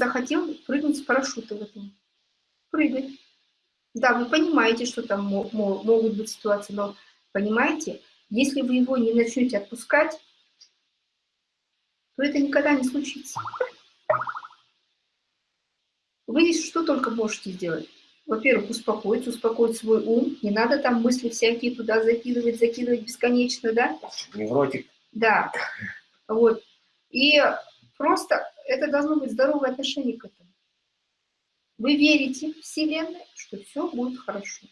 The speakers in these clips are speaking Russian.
захотел прыгнуть с парашюта в этом. Прыгай. Да, вы понимаете, что там могут быть ситуации, но понимаете, если вы его не начнете отпускать, то это никогда не случится. Вы что только можете сделать? Во-первых, успокоить, успокоить свой ум. Не надо там мысли всякие туда закидывать, закидывать бесконечно, да? Невротик. Да. Вот. И просто это должно быть здоровое отношение к этому. Вы верите в Вселенную, что все будет хорошо.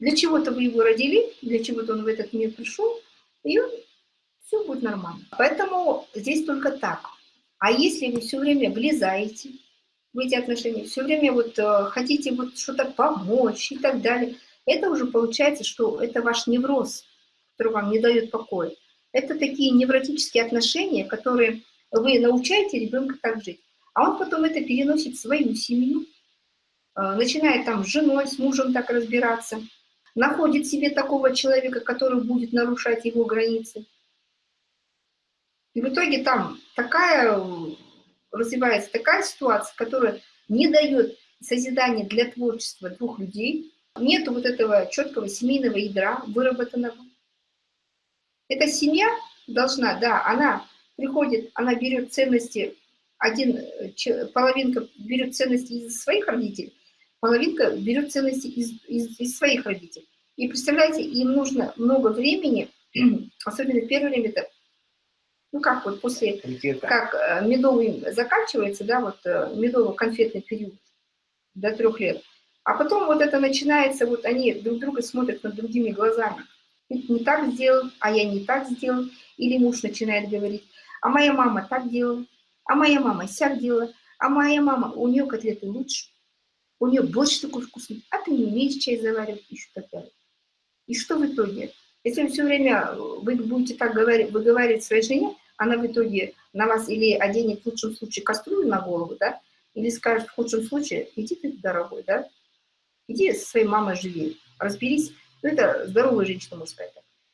Для чего-то вы его родили, для чего-то он в этот мир пришел, и все будет нормально. Поэтому здесь только так. А если вы все время влезаете в эти отношения, все время вот э, хотите вот что-то помочь и так далее, это уже получается, что это ваш невроз, который вам не дает покоя. Это такие невротические отношения, которые вы научаете ребенка так жить. А он потом это переносит в свою семью, э, начинает там с женой, с мужем так разбираться, находит себе такого человека, который будет нарушать его границы. И в итоге там такая развивается такая ситуация, которая не дает созидания для творчества двух людей, нет вот этого четкого семейного ядра выработанного. Эта семья должна, да, она приходит, она берет ценности, один, половинка берет ценности из своих родителей, половинка берет ценности из, из, из своих родителей. И представляете, им нужно много времени, особенно первое время, это ну как вот после, как э, медовый заканчивается, да, вот э, медово-конфетный период до трех лет, а потом вот это начинается, вот они друг друга смотрят над другими глазами. Не так сделал, а я не так сделал. Или муж начинает говорить, а моя мама так делала, а моя мама сяк делала, а моя мама, у нее котлеты лучше, у нее борщ такой вкусный, а ты не умеешь чай заваривать, что так И что в итоге? Если все время вы будете так говорить, выговаривать своей жене, она в итоге на вас или оденет в лучшем случае кастрюлю на голову, да, или скажет в худшем случае, иди ты, дорогой, да, иди со своей мамой живи, разберись, ну это здоровая женщина, можно сказать,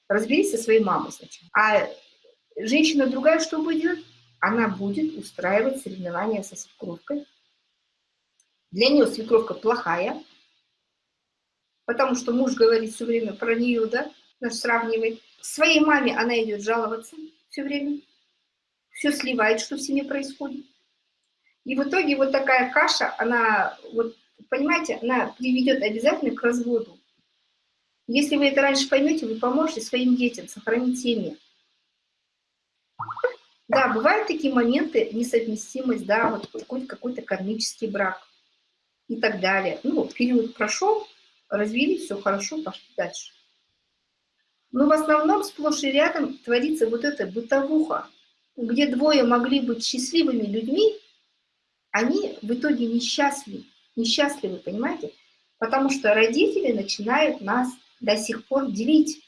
разберись со своей мамой сначала. А женщина другая что будет? Она будет устраивать соревнования со свекровкой. Для нее свекровка плохая, потому что муж говорит все время про нее, да, нас сравнивает. Своей маме она идет жаловаться все время, все сливает, что в семье происходит. И в итоге вот такая каша, она, вот, понимаете, она приведет обязательно к разводу. Если вы это раньше поймете, вы поможете своим детям сохранить семьи. Да, бывают такие моменты, несовместимость, да, вот какой-то какой, -то, кармический брак и так далее. Ну, период прошел, развели, все хорошо, пошли дальше. Но в основном сплошь и рядом творится вот эта бытовуха, где двое могли быть счастливыми людьми, они в итоге несчастливы, несчастливы, понимаете? Потому что родители начинают нас до сих пор делить,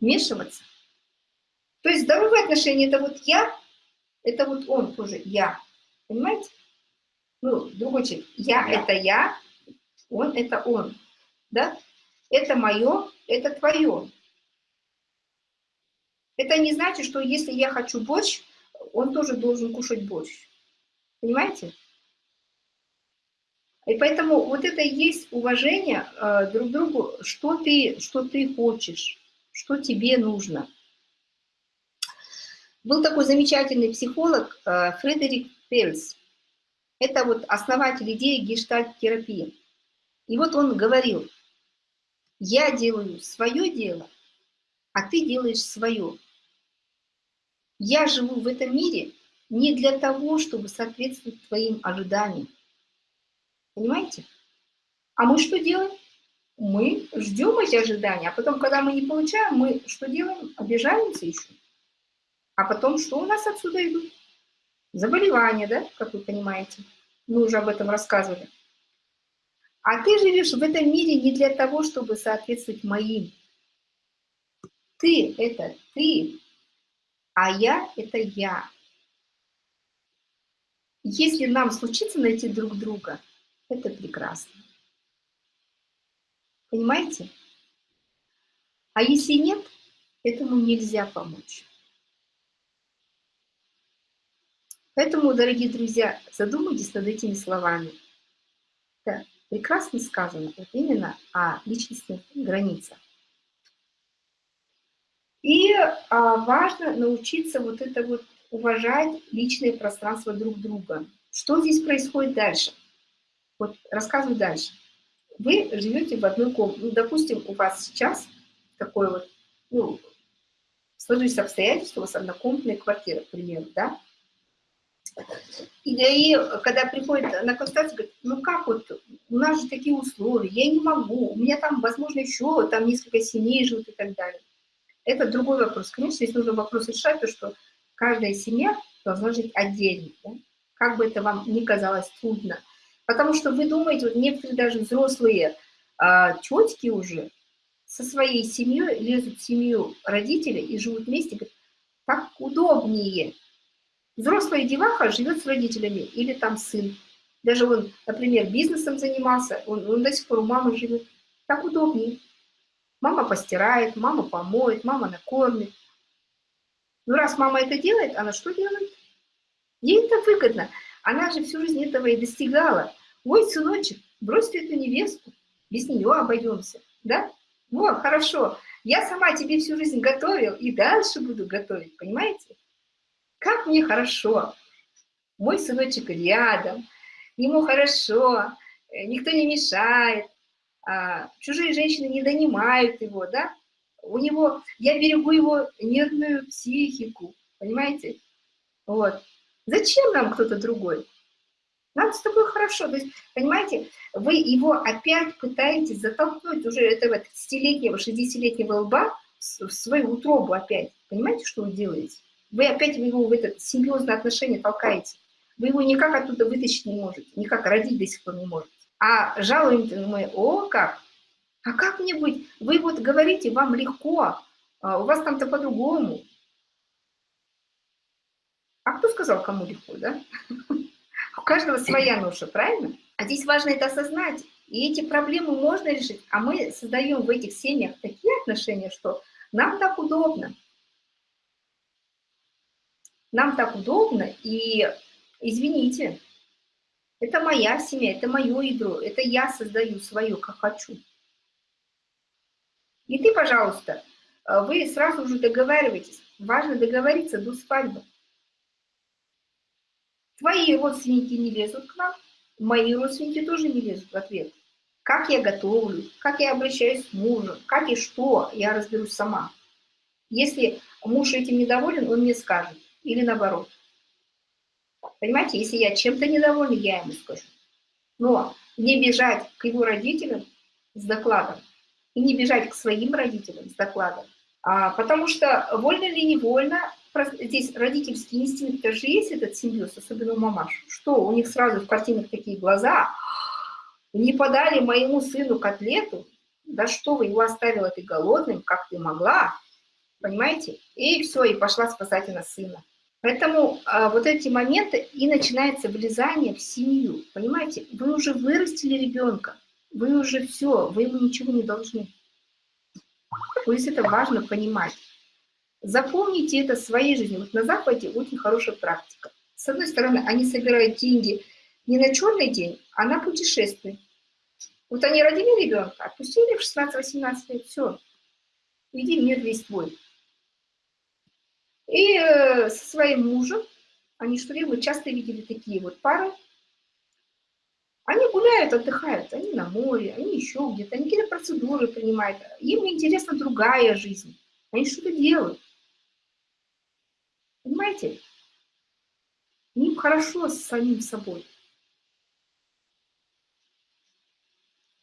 вмешиваться. То есть здоровые отношения – это вот я, это вот он тоже я, понимаете? Ну, другой человек. Я – это я, он – это он, да? Это мое, это твое. Это не значит, что если я хочу борщ, он тоже должен кушать борщ. Понимаете? И поэтому вот это и есть уважение э, друг к другу, что ты, что ты хочешь, что тебе нужно. Был такой замечательный психолог э, Фредерик Пельс. Это вот основатель идеи гештальт-терапии. И вот он говорил, я делаю свое дело, а ты делаешь свое. Я живу в этом мире не для того, чтобы соответствовать твоим ожиданиям. Понимаете? А мы что делаем? Мы ждем эти ожидания, а потом, когда мы не получаем, мы что делаем? Обижаемся еще. А потом что у нас отсюда идут? Заболевания, да, как вы понимаете. Мы уже об этом рассказывали. А ты живешь в этом мире не для того, чтобы соответствовать моим. Ты – это ты, а я – это я. Если нам случится найти друг друга, это прекрасно. Понимаете? А если нет, этому нельзя помочь. Поэтому, дорогие друзья, задумайтесь над этими словами. Это прекрасно сказано вот именно о личностных границах. И а, важно научиться вот это вот уважать личное пространство друг друга. Что здесь происходит дальше? Вот рассказываю дальше. Вы живете в одной комнате. Ну, допустим, у вас сейчас такой вот, ну, сложились обстоятельства, у вас однокомнатная квартира, к примеру, да? И, и когда приходит на консультацию, говорит, ну как вот, у нас же такие условия, я не могу, у меня там, возможно, еще там несколько семей живут и так далее. Это другой вопрос. Конечно, здесь нужно вопрос решать, то, что каждая семья должна жить отдельно. Да? Как бы это вам ни казалось трудно. Потому что вы думаете, вот некоторые даже взрослые а, тетки уже со своей семьей лезут в семью родителей и живут вместе, говорят, так удобнее. Взрослая деваха живет с родителями или там сын. Даже он, например, бизнесом занимался, он, он до сих пор у мамы живет. Так удобнее. Мама постирает, мама помоет, мама накормит. Ну, раз мама это делает, она что делает? Ей это выгодно. Она же всю жизнь этого и достигала. Ой, сыночек, брось ты эту невесту, без нее обойдемся, да? Вот, хорошо. Я сама тебе всю жизнь готовил и дальше буду готовить, понимаете? Как мне хорошо. Мой сыночек рядом, ему хорошо, э, никто не мешает, а, чужие женщины не донимают его, да, у него, я берегу его нервную психику, понимаете, вот. Зачем нам кто-то другой? Нам с тобой хорошо, то есть, понимаете, вы его опять пытаетесь затолкнуть уже этого 30-летнего, 60-летнего лба в свою утробу опять. Понимаете, что вы делаете? Вы опять его в это серьезное отношение толкаете. Вы его никак оттуда вытащить не можете, никак родить до сих пор не можете. А жалуемся мы, о, как? А как мне быть? Вы вот говорите, вам легко, а у вас там-то по-другому. Кто сказал, кому легко, да? У каждого своя ноша, правильно? А здесь важно это осознать. И эти проблемы можно решить. А мы создаем в этих семьях такие отношения, что нам так удобно. Нам так удобно, и извините, это моя семья, это мое ядро, это я создаю свое, как хочу. И ты, пожалуйста, э, вы сразу уже договариваетесь. Важно договориться до свадьбы. Твои родственники не лезут к нам, мои родственники тоже не лезут в ответ. Как я готовлю, как я обращаюсь с мужем, как и что, я разберусь сама. Если муж этим недоволен, он мне скажет. Или наоборот. Понимаете, если я чем-то недовольна, я ему скажу. Но не бежать к его родителям с докладом и не бежать к своим родителям с докладом. А, потому что вольно или невольно, здесь родительский инстинкт тоже есть этот симбиоз, особенно у мамаш. Что, у них сразу в картинах такие глаза, не подали моему сыну котлету, да что вы, его оставила ты голодным, как ты могла, понимаете? И все, и пошла спасать она сына. Поэтому а, вот эти моменты и начинается влезание в семью. Понимаете, вы уже вырастили ребенка, вы уже все, вы ему ничего не должны. То есть это важно понимать. Запомните это своей жизни. Вот на Западе очень хорошая практика. С одной стороны, они собирают деньги не на черный день, а на путешествие. Вот они родили ребенка, отпустили в 16-18 лет, все, иди мир весь твой. И э, со своим мужем, они что ли, вы часто видели такие вот пары, они гуляют, отдыхают, они на море, они еще где-то, они какие-то процедуры принимают, им интересна другая жизнь, они что-то делают. Понимаете? Им хорошо с самим собой.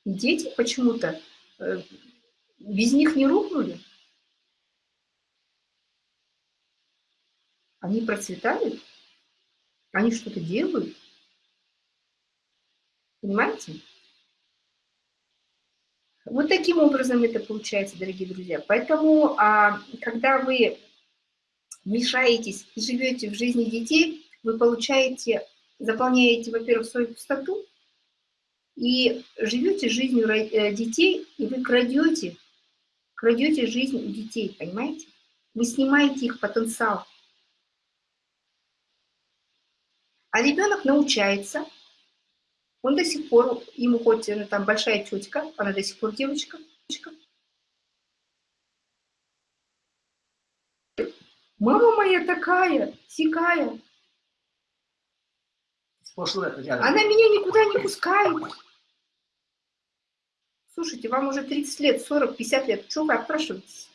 И дети почему-то э, без них не рухнули. Они процветают, они что-то делают. Понимаете? Вот таким образом это получается, дорогие друзья. Поэтому, а, когда вы мешаетесь и живете в жизни детей, вы получаете, заполняете, во-первых, свою пустоту, и живете жизнью э, детей, и вы крадете, крадете жизнь у детей, понимаете? Вы снимаете их потенциал. А ребенок научается, он до сих пор, ему хоть ну, там большая тетка, она до сих пор девочка, Мама моя такая, сикая. Она меня никуда не пускает. Слушайте, вам уже 30 лет, 40, 50 лет. Чего вы отпрашиваетесь?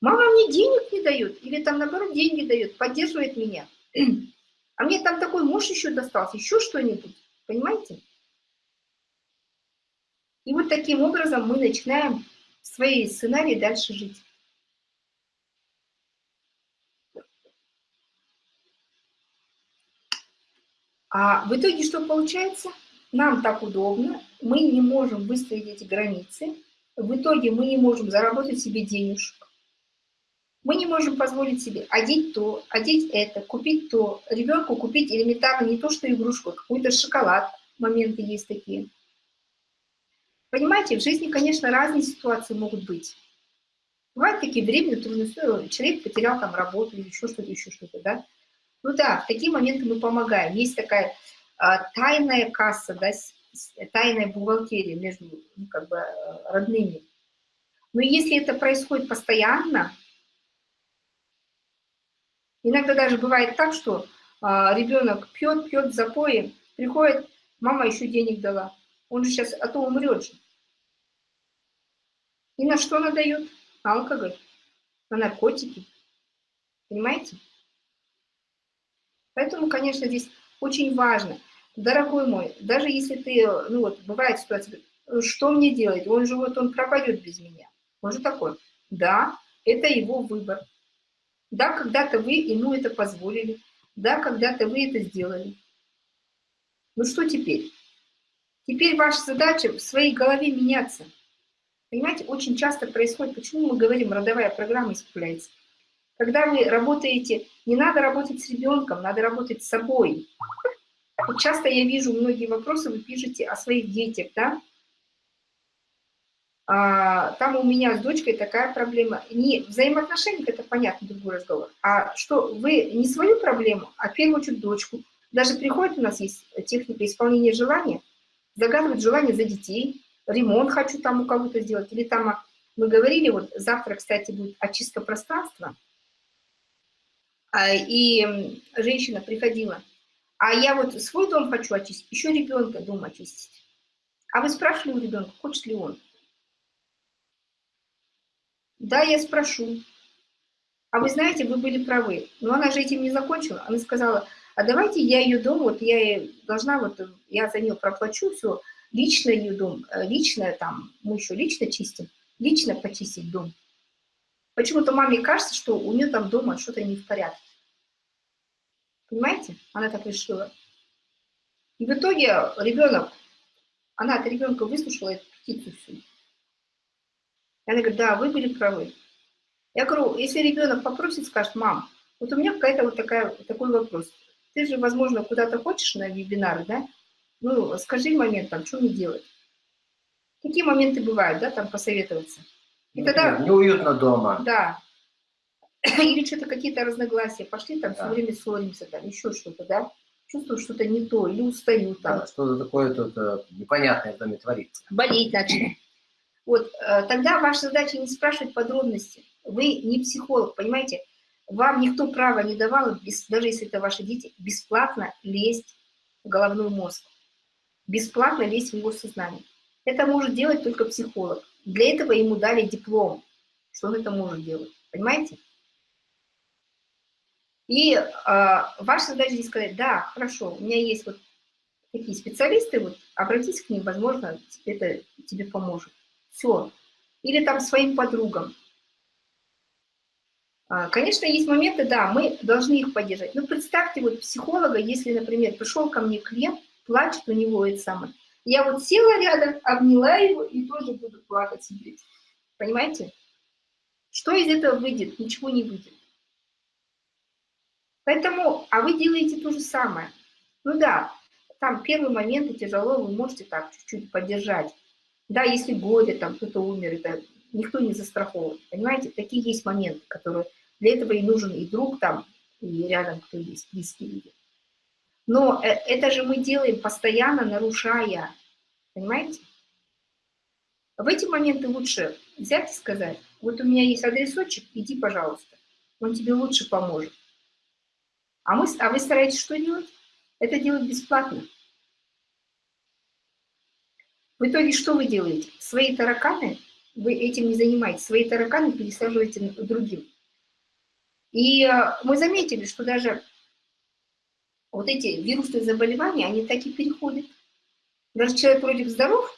Мама мне денег не дает, или там наоборот деньги дает, поддерживает меня. А мне там такой муж еще достался, еще что-нибудь, понимаете? И вот таким образом мы начинаем свои сценарии дальше жить. А в итоге что получается? Нам так удобно, мы не можем выстроить эти границы, в итоге мы не можем заработать себе денежку, мы не можем позволить себе одеть то, одеть это, купить то, ребенку купить элементарно не то, что игрушку, а какой-то шоколад, моменты есть такие. Понимаете, в жизни, конечно, разные ситуации могут быть. Бывают такие временные трудности, человек потерял там работу еще что-то, еще что-то, да. Ну да, в такие моменты мы помогаем. Есть такая а, тайная касса, да, тайная бухгалтерия между ну, как бы, э, родными. Но если это происходит постоянно, иногда даже бывает так, что а, ребенок пьет, пьет в запое, приходит, мама еще денег дала. Он же сейчас, а то умрет же. И на что она дает? На алкоголь, на наркотики. Понимаете? Поэтому, конечно, здесь очень важно, дорогой мой, даже если ты, ну вот, бывает ситуация, что мне делать? Он же вот, он пропадет без меня. Он же такой, да, это его выбор. Да, когда-то вы ему это позволили, да, когда-то вы это сделали. Ну что теперь? Теперь ваша задача в своей голове меняться. Понимаете, очень часто происходит, почему мы говорим, родовая программа исправляется. Когда вы работаете, не надо работать с ребенком, надо работать с собой. Вот часто я вижу многие вопросы, вы пишете о своих детях, да? А, там у меня с дочкой такая проблема. Не взаимоотношения, это понятно, другой разговор. А что вы не свою проблему, а в первую очередь дочку. Даже приходит у нас есть техника исполнения желания, загадывать желание за детей, ремонт хочу там у кого-то сделать, или там а, мы говорили, вот завтра, кстати, будет очистка пространства, и женщина приходила, а я вот свой дом хочу очистить, еще ребенка дом очистить. А вы спрашивали у ребенка, хочет ли он? Да, я спрошу. А вы знаете, вы были правы. Но она же этим не закончила. Она сказала, а давайте я ее дом, вот я должна, вот я за нее проплачу все, лично ее дом, э, лично там, мы еще лично чистим, лично почистить дом. Почему-то маме кажется, что у нее там дома что-то не в порядке. Понимаете? Она так решила. И в итоге ребенок, она от ребенка выслушала эту петицию всю. И она говорит, да, вы были правы. Я говорю, если ребенок попросит, скажет, мам, вот у меня какая-то вот такая, такой вопрос. Ты же, возможно, куда-то хочешь на вебинары, да? Ну, скажи момент, там, что мне делать? Какие моменты бывают, да, там посоветоваться? И тогда... Неуютно дома. Да. Или что-то какие-то разногласия пошли, там да. все время ссоримся, там еще что-то, да? Чувствую что-то не то, или устаю там. Да, что-то такое тут э, непонятное в доме творится. Болеть начали. Вот, э, тогда ваша задача не спрашивать подробности. Вы не психолог, понимаете? Вам никто права не давал, даже если это ваши дети, бесплатно лезть в головной мозг. Бесплатно лезть в его сознание. Это может делать только психолог. Для этого ему дали диплом, что он это может делать. Понимаете? И э, ваша задача здесь сказать, да, хорошо, у меня есть вот такие специалисты, вот обратись к ним, возможно, это тебе поможет. Все. Или там своим подругам. А, конечно, есть моменты, да, мы должны их поддержать. Но представьте вот психолога, если, например, пришел ко мне клиент, плачет у него это самое, я вот села рядом, обняла его и тоже буду плакать. Понимаете? Что из этого выйдет? Ничего не выйдет. Поэтому, а вы делаете то же самое. Ну да, там первые моменты тяжело, вы можете так чуть-чуть поддержать. Да, если горе, там кто-то умер, это никто не застрахован. Понимаете, такие есть моменты, которые для этого и нужен и друг, там, и рядом кто есть, близкие люди. Но э, это же мы делаем постоянно, нарушая, понимаете? В эти моменты лучше взять и сказать, вот у меня есть адресочек, иди, пожалуйста, он тебе лучше поможет. А, мы, а вы стараетесь что делать? Это делать бесплатно. В итоге что вы делаете? Свои тараканы, вы этим не занимаетесь, свои тараканы пересаживаете другим. И э, мы заметили, что даже вот эти вирусные заболевания, они так и переходят. Даже человек вроде здоров,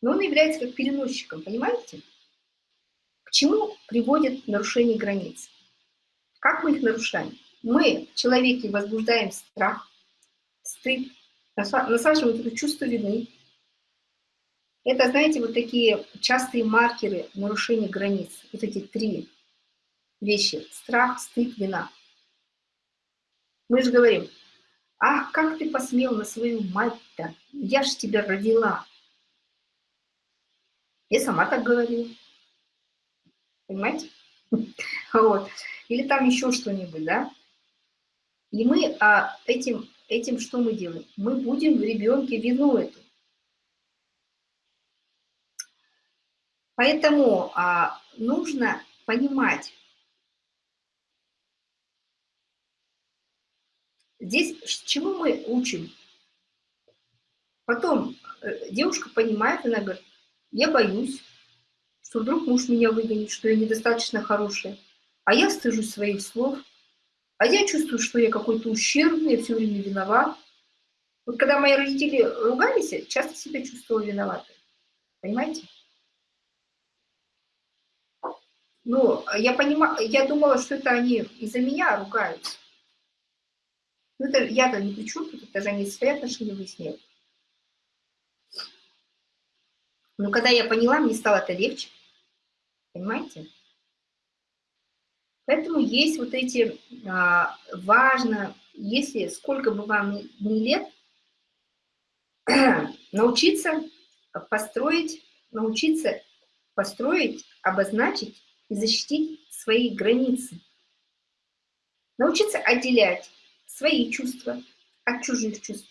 но он является как переносчиком, понимаете? К чему приводит нарушение границ? Как мы их нарушаем? Мы в человеке возбуждаем страх, стыд, насаживаем это чувство вины. Это, знаете, вот такие частые маркеры нарушения границ. Вот эти три вещи. Страх, стыд, вина. Мы же говорим, ах, как ты посмел на свою мать-то? Я ж тебя родила. Я сама так говорила. Понимаете? Вот. Или там еще что-нибудь, да? И мы а, этим, этим что мы делаем? Мы будем в ребенке вину эту. Поэтому а, нужно понимать, здесь чему мы учим? Потом э, девушка понимает, она говорит, я боюсь, что вдруг муж меня выгонит, что я недостаточно хорошая. А я стыжусь своих слов. А я чувствую, что я какой-то ущербный, я все время виноват. Вот когда мои родители ругались, я часто себя чувствовала виноватой. Понимаете? Ну, я понимаю, я думала, что это они из-за меня ругаются. Ну, это я-то не при чем тут, они свои отношения выясняют. Но когда я поняла, мне стало это легче. Понимаете? Поэтому есть вот эти, а, важно, если сколько бы вам ни лет, научиться построить, научиться построить, обозначить и защитить свои границы. Научиться отделять свои чувства от чужих чувств,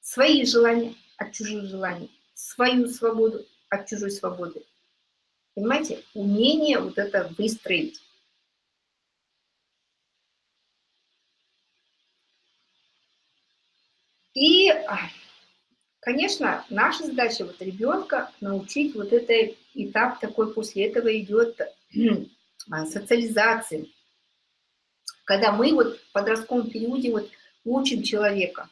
свои желания от чужих желаний, свою свободу от чужой свободы. Понимаете, умение вот это выстроить. И, конечно, наша задача вот ребенка научить вот этот этап такой, после этого идет а, социализация. Когда мы вот в подростковом периоде вот учим человека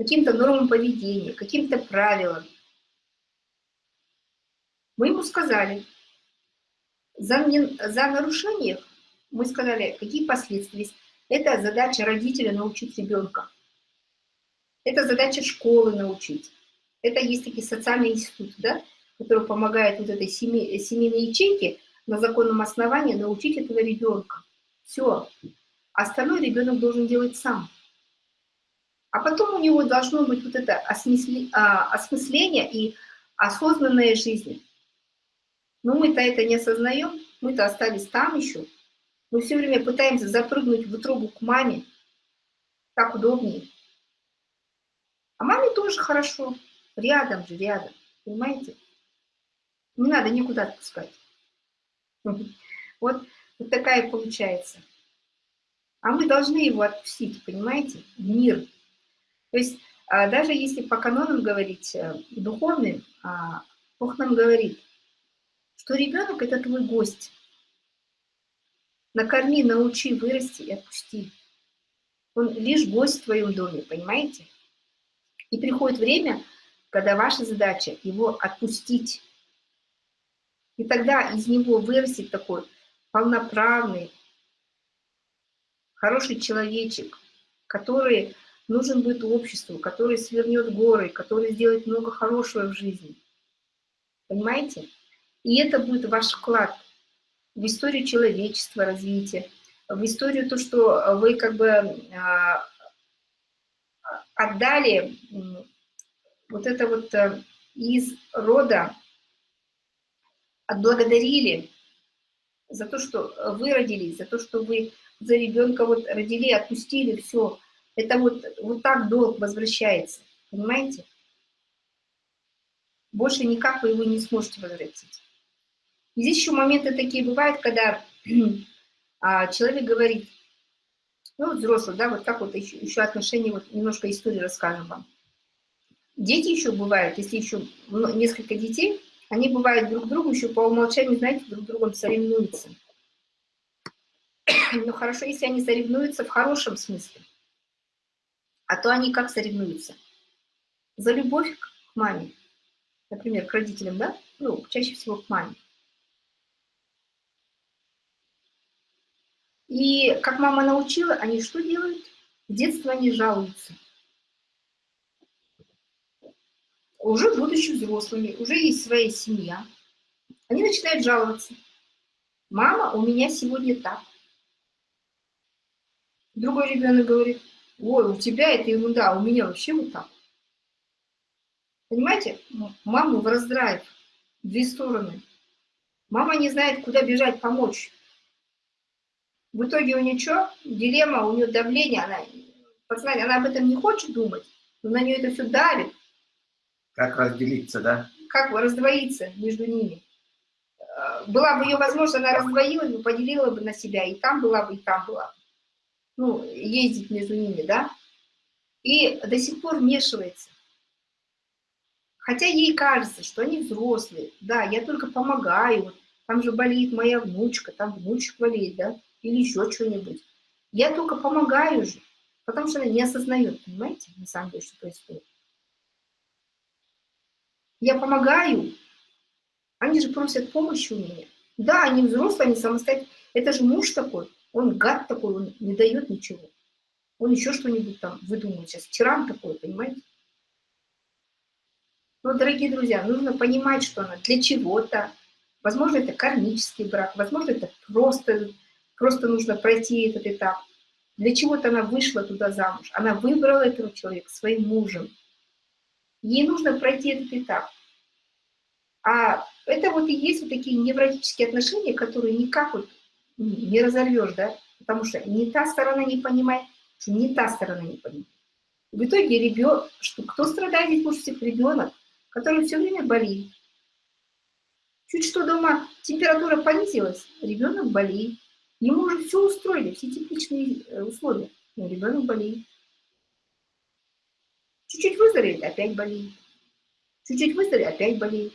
каким-то нормам поведения, каким-то правилам. Мы ему сказали, за, за нарушение мы сказали, какие последствия. Это задача родителя научить ребенка. Это задача школы научить. Это есть такие социальные институты, да, которые помогают вот этой семей, семейной ячейке на законном основании научить этого ребенка. Все. Остальное ребенок должен делать сам. А потом у него должно быть вот это а, осмысление и осознанная жизнь. Но мы-то это не осознаем, мы-то остались там еще, мы все время пытаемся запрыгнуть в трубу к маме. Так удобнее. А маме тоже хорошо. Рядом же, рядом. Понимаете? Не надо никуда отпускать. Вот, вот такая получается. А мы должны его отпустить, понимаете? В мир. То есть а, даже если по канонам говорить э, духовным, а, Бог нам говорит, что ребенок – это твой гость. Накорми, научи, вырасти и отпусти. Он лишь гость в твоем доме, понимаете? И приходит время, когда ваша задача его отпустить. И тогда из него вырастет такой полноправный, хороший человечек, который нужен будет обществу, который свернет горы, который сделает много хорошего в жизни. Понимаете? И это будет ваш вклад – в историю человечества, развития, в историю то, что вы как бы а, отдали вот это вот э, из рода, отблагодарили за то, что вы родились, за то, что вы за ребенка вот родили, отпустили, все. Это вот, вот так долг возвращается, понимаете? Больше никак вы его не сможете возвратить. И здесь еще моменты такие бывают, когда а, человек говорит, ну, взрослый, да, вот как вот еще, еще отношения, вот немножко истории расскажем вам. Дети еще бывают, если еще несколько детей, они бывают друг другу еще по умолчанию, знаете, друг другом соревнуются. Но хорошо, если они соревнуются в хорошем смысле. А то они как соревнуются? За любовь к маме. Например, к родителям, да? Ну, чаще всего к маме. И как мама научила, они что делают? В детстве они жалуются. Уже будучи взрослыми, уже есть своя семья. Они начинают жаловаться. Мама, у меня сегодня так. Другой ребенок говорит, ой, у тебя это ерунда, у меня вообще вот так. Понимаете, маму в раздрайв, две стороны. Мама не знает, куда бежать, помочь. В итоге у нее что? Дилемма, у нее давление, она, подсознание, она об этом не хочет думать, но на нее это все давит. Как разделиться, да? Как раздвоиться между ними. Э, была бы ее возможность, она раздвоилась бы, поделила бы на себя, и там была бы, и там была бы. Ну, ездить между ними, да? И до сих пор вмешивается. Хотя ей кажется, что они взрослые. Да, я только помогаю, там же болеет моя внучка, там внучек болеет, да? Или еще что-нибудь. Я только помогаю же, потому что она не осознает, понимаете, на самом деле, что происходит. Я помогаю, они же просят помощи у меня. Да, они взрослые, они самостоятельные. Это же муж такой, он гад такой, он не дает ничего. Он еще что-нибудь там выдумывает сейчас. Тиран такой, понимаете? Но, дорогие друзья, нужно понимать, что она для чего-то. Возможно, это кармический брак, возможно, это просто Просто нужно пройти этот этап. Для чего-то она вышла туда замуж. Она выбрала этого человека своим мужем. Ей нужно пройти этот этап. А это вот и есть вот такие невротические отношения, которые никак вот не разорвешь, да? Потому что ни та сторона не понимает, ни та сторона не понимает. В итоге ребенок, что кто страдает здесь больше? Ребенок, который все время болеет. Чуть что дома температура понизилась, ребенок болеет. Ему уже все устроили, все тепличные э, условия. Но ребенок болеет. Чуть-чуть выздоровеет, опять болеет. Чуть-чуть выздоровеет, опять болеет.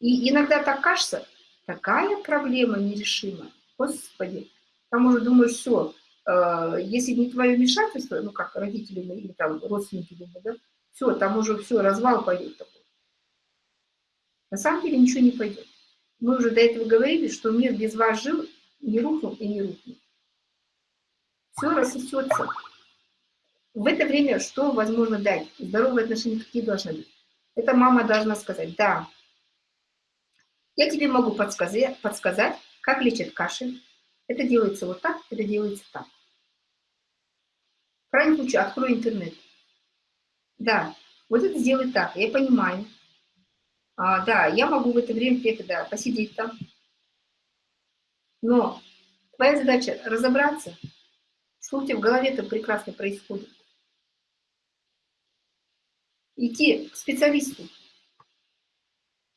И иногда так кажется, такая проблема нерешима. Господи, там уже думаешь, все, э, если не твое вмешательство, ну как родители или там родственники думают, да, все, там уже все, развал пойдет такой. На самом деле ничего не пойдет. Мы уже до этого говорили, что мир без вас жил, не рухнул и не рухнул. Все рассосется. В это время что возможно дать? Здоровые отношения какие должны быть? Это мама должна сказать, да, я тебе могу подсказать, подсказать как лечат кашель. Это делается вот так, это делается так. В крайнем случае открой интернет. Да, вот это сделай так, я понимаю. А, да, я могу в это время это, да, посидеть там, но твоя задача разобраться, тебя в голове это прекрасно происходит. Идти к специалисту.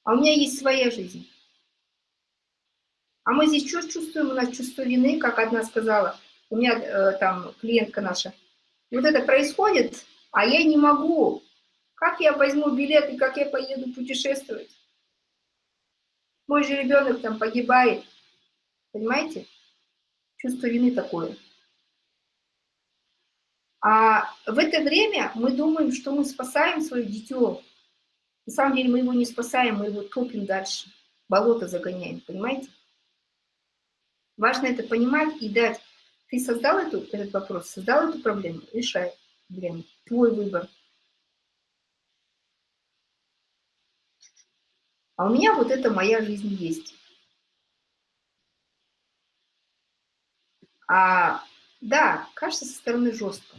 А у меня есть своя жизнь. А мы здесь что чувствуем? У нас чувство вины, как одна сказала, у меня э, там клиентка наша. вот это происходит, а я не могу. Как я возьму билет и как я поеду путешествовать? Мой же ребенок там погибает. Понимаете? Чувство вины такое. А в это время мы думаем, что мы спасаем свое дитё. На самом деле мы его не спасаем, мы его топим дальше. Болото загоняем, понимаете? Важно это понимать и дать. Ты создал эту, этот вопрос, создал эту проблему, решай проблему. Твой выбор. А у меня вот это моя жизнь есть. А, да, кажется со стороны жестко,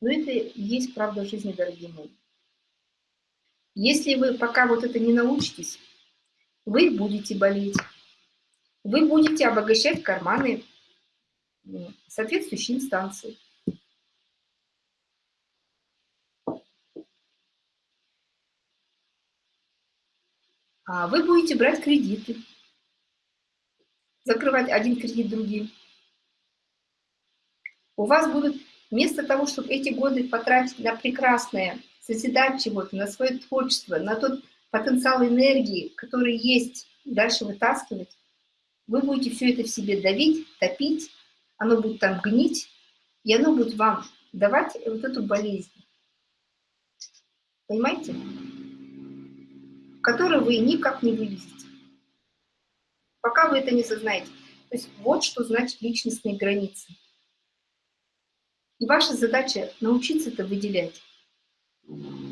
но это и есть правда жизни, дорогие мои. Если вы пока вот это не научитесь, вы будете болеть, вы будете обогащать карманы соответствующей инстанции. А вы будете брать кредиты, закрывать один кредит другим. У вас будут, вместо того, чтобы эти годы потратить на прекрасное, созидать чего-то, на свое творчество, на тот потенциал энергии, который есть, дальше вытаскивать, вы будете все это в себе давить, топить, оно будет там гнить, и оно будет вам давать вот эту болезнь. Понимаете? Которую вы никак не вывезете. Пока вы это не сознаете. То есть вот что значит личностные границы. И ваша задача научиться это выделять.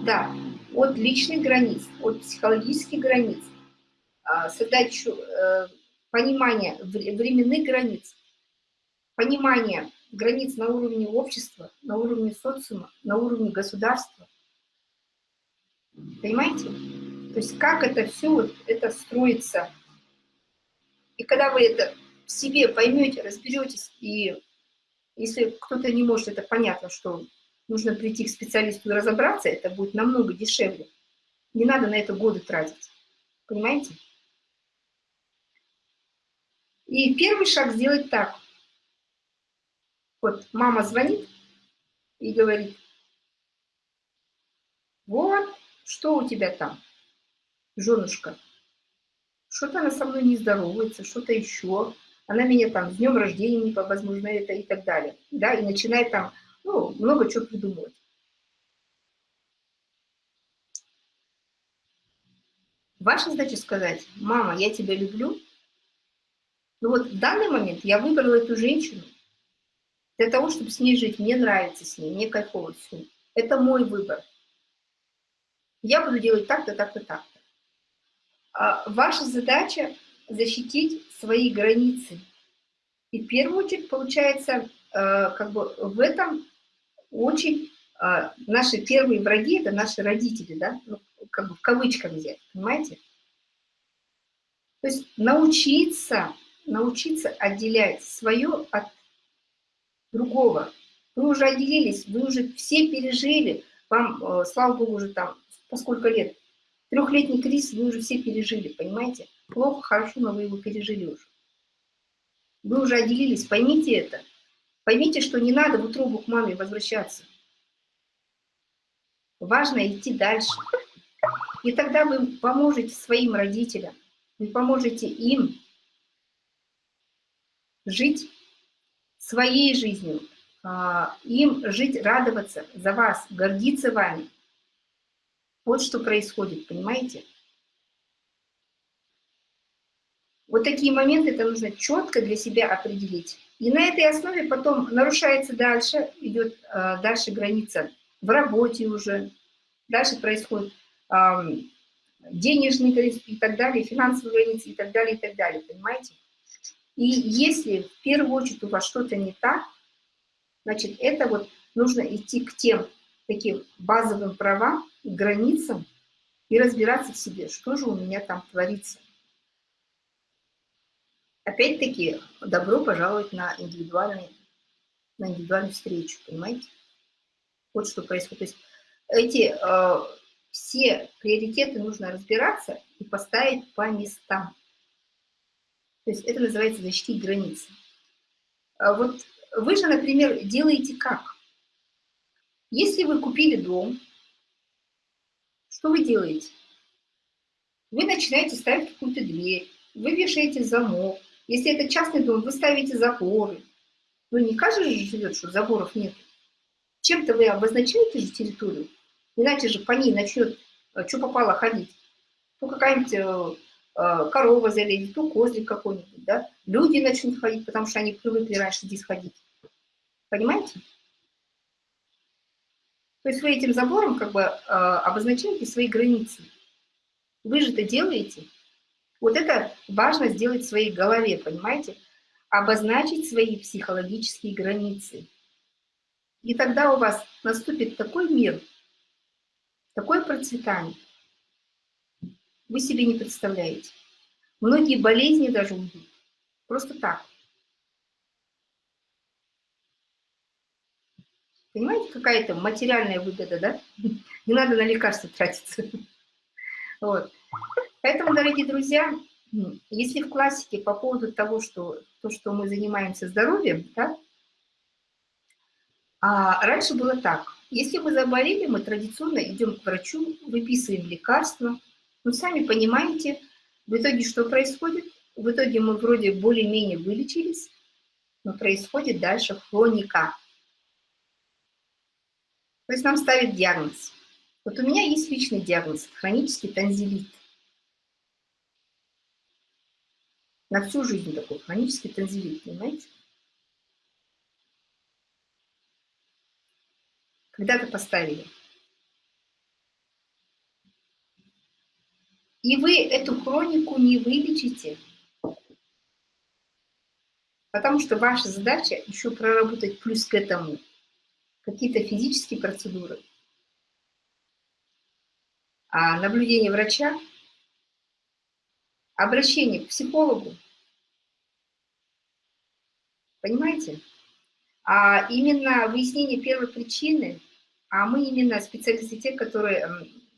Да, от личных границ, от психологических границ, а, создать э, понимание временных границ, понимание границ на уровне общества, на уровне социума, на уровне государства. Понимаете? То есть как это все вот это строится. И когда вы это в себе поймете, разберетесь, и если кто-то не может, это понятно, что нужно прийти к специалисту и разобраться, это будет намного дешевле. Не надо на это годы тратить. Понимаете? И первый шаг сделать так. Вот мама звонит и говорит, вот, что у тебя там, женушка? Что-то она со мной не здоровается, что-то еще. Она меня там с днем рождения, возможно, это и так далее. Да, и начинает там, ну, много чего придумывать. Ваша задача сказать, мама, я тебя люблю, ну вот в данный момент я выбрала эту женщину для того, чтобы с ней жить. Мне нравится с ней, мне кайфово с ней. Это мой выбор. Я буду делать так-то, так-то, так-то. А ваша задача защитить свои границы. И в первую очередь, получается, э, как бы в этом очень э, наши первые враги, это наши родители, да, ну, как бы в кавычках взять, понимаете? То есть научиться научиться отделять свое от другого. Вы уже отделились, вы уже все пережили, вам, э, слава богу, уже там, по сколько лет, трехлетний кризис вы уже все пережили, понимаете? Плохо, хорошо, но вы его пережили уже. Вы уже отделились, поймите это. Поймите, что не надо в утробу к маме возвращаться. Важно идти дальше. И тогда вы поможете своим родителям, вы поможете им жить своей жизнью, а, им жить, радоваться за вас, гордиться вами. Вот что происходит, понимаете? Вот такие моменты это нужно четко для себя определить. И на этой основе потом нарушается дальше, идет а, дальше граница в работе уже, дальше происходит денежные границы и так далее, финансовые границы и так далее, и так далее, понимаете? И если в первую очередь у вас что-то не так, значит, это вот нужно идти к тем таким базовым правам, границам и разбираться в себе, что же у меня там творится. Опять-таки, добро пожаловать на, индивидуальный, на индивидуальную встречу, понимаете? Вот что происходит. То есть эти э, все приоритеты нужно разбираться и поставить по местам. То есть это называется защитить границы. А вот вы же, например, делаете как? Если вы купили дом, что вы делаете? Вы начинаете ставить какую-то дверь, вы вешаете замок. Если это частный дом, вы ставите заборы. Ну, не каждый же живет, что заборов нет. Чем-то вы обозначаете же территорию, иначе же по ней начнет, э, что попало, ходить. Ну, какая-нибудь э, Э, корова залезет, то козлик какой-нибудь, да, люди начнут ходить, потому что они привыкли раньше здесь ходить. Понимаете? То есть вы этим забором как бы обозначаете свои границы. Вы же это делаете. Вот это важно сделать в своей голове, понимаете? Обозначить свои психологические границы. И тогда у вас наступит такой мир, такое процветание, вы себе не представляете. Многие болезни даже уйдут. Просто так. Понимаете, какая-то материальная выгода, да? Не надо на лекарства тратиться. Вот. Поэтому, дорогие друзья, если в классике по поводу того, что то, что мы занимаемся здоровьем, да, а раньше было так. Если мы заболели, мы традиционно идем к врачу, выписываем лекарства. Но сами понимаете, в итоге что происходит? В итоге мы вроде более-менее вылечились, но происходит дальше хроника. То есть нам ставят диагноз. Вот у меня есть личный диагноз – хронический танзелит. На всю жизнь такой хронический танзелит, понимаете? Когда-то поставили. И вы эту хронику не вылечите, потому что ваша задача еще проработать плюс к этому какие-то физические процедуры, а наблюдение врача, обращение к психологу, понимаете? А именно выяснение первой причины, а мы именно специалисты те, которые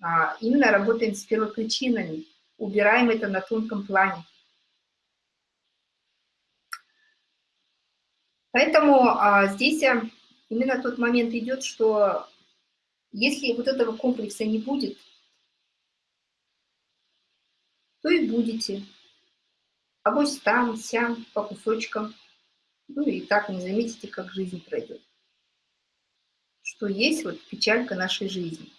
а, именно работаем с первопричинами, убираем это на тонком плане. Поэтому а, здесь а, именно тот момент идет, что если вот этого комплекса не будет, то и будете. А вот там, сям, по кусочкам. Ну и так не заметите, как жизнь пройдет. Что есть вот печалька нашей жизни.